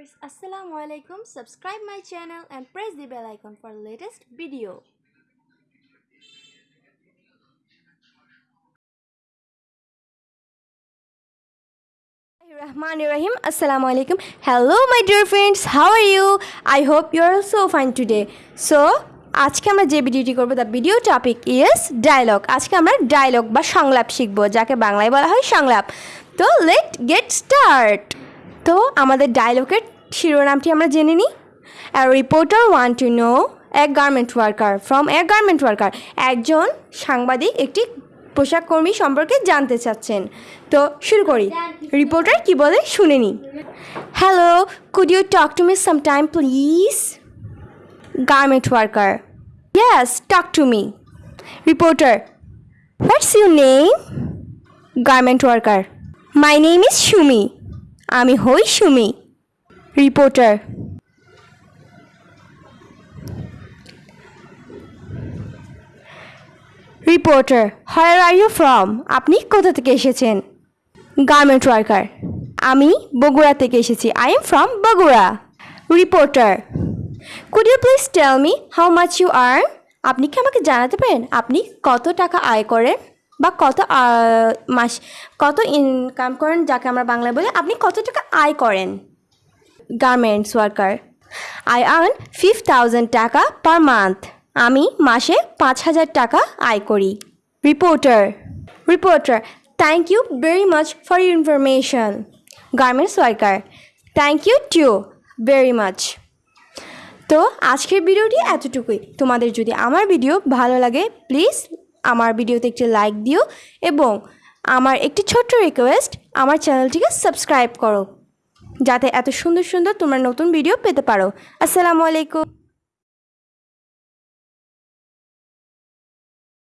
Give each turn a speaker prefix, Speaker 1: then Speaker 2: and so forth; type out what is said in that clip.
Speaker 1: Assalamu alaikum. Subscribe my channel and press the bell icon for latest video. Rahman Rahim. Assalamu alaikum. Hello, my dear friends. How are you? I hope you are also fine today. So, আজকে আমরা যে ভিডিওটি করব the video topic is dialogue আজকে আমরা dialogue বা সংলাপ শিখব যাকে বাংলায় বলা হয় সংলাপ তো লেট গেট স্টার্ট তো আমাদের ডায়লগের শিরোনামটি আমরা জেনে নিই। রিপোর্টার ওয়ান টু নো এক গার্মেন্ট ওয়ার্কার ফ্রম এক গার্মেন্ট ওয়ার্কার একজন সাংবাদিক একটি পোশাক কর্মী সম্পর্কে জানতে চাচ্ছেন। তো শুরু করি। রিপোর্টার কি বলে শুনে নি hello could you talk to me some time please garment worker yes talk to me reporter What's your name garment worker my name is Shumi. আমি হই Sumi. Reporter. Reporter where are you from? আপনি কোথা থেকে এসেছেন? গার্মেন্ট ওয়ার্কার। আমি বগুড়া থেকে এসেছি। I am from Bogura. Reporter could you please tell me how much you earn? আপনি কি আমাকে জানাতে পারেন? আপনি কত টাকা আয় করেন? বা কত মাস, কত ইনকাম করেন যাকে আমরা বাংলায় বলি, আপনি কত টাকা আয় করেন? গার্মেন্টস ওয়ার্কার আই আর্ন ফিফ থাউজেন্ড টাকা পার মান্থ আমি মাসে পাঁচ হাজার টাকা আয় করি। Reporter reporter thank you very much for your information garments worker thank you too very much তো আজকের ভিডিওটি এতটুকুই। তোমাদের যদি আমার ভিডিও ভালো লাগে প্লিজ আমার ভিডিওতে একটি লাইক দিও এবং আমার একটি ছোট্ট রিকোয়েস্ট আমার চ্যানেলটিকে সাবস্ক্রাইব করো। যাতে এত সুন্দর সুন্দর তোমরা নতুন ভিডিও পেতে পারো। আসসালামু আলাইকুম।